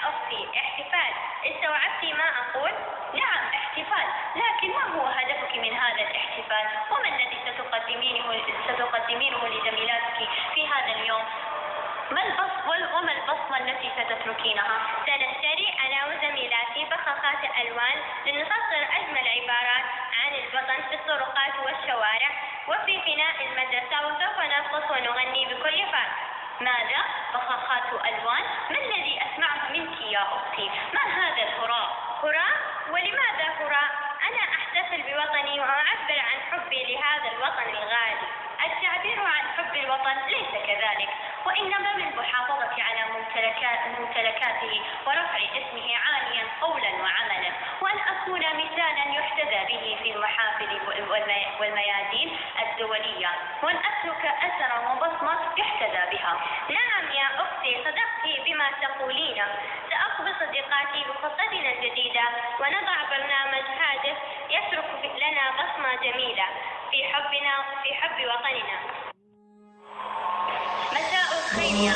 يا أختي احتفال استوعبتي ما أقول؟ نعم احتفال لكن ما هو هدفك من هذا الاحتفال؟ وما الذي ستقدمينه ستقدمينه لزميلاتك في هذا اليوم؟ ما البص وما البصمة التي ستتركينها؟ سنشتري أنا وزميلاتي بخاخات ألوان لنسطر أجمل عبارات عن الوطن في الطرقات والشوارع وفي فناء المدرسة وسوف نرقص ونغني بكل فرح ماذا؟ بخاخات ألوان؟ ما الذي أختي؟ ما هذا الهراء؟ هراء؟ ولماذا هراء؟ أنا أحتفل بوطني وأعبر عن حبي لهذا الوطن الغالي التعبير عن حب الوطن ليس كذلك وإنما بالمحافظة على ممتلكات ممتلكاته ورفع اسمه عاليا قولا وعملا وأن أكون مثالا يحتذى به في المحافل والميادين الدولية وأن أترك أثرا وبصمة سأخبر صديقاتي بخطتنا الجديدة ونضع برنامج هادف يترك لنا بصمة جميلة في حبنا في حب وطننا. مساء الخير يا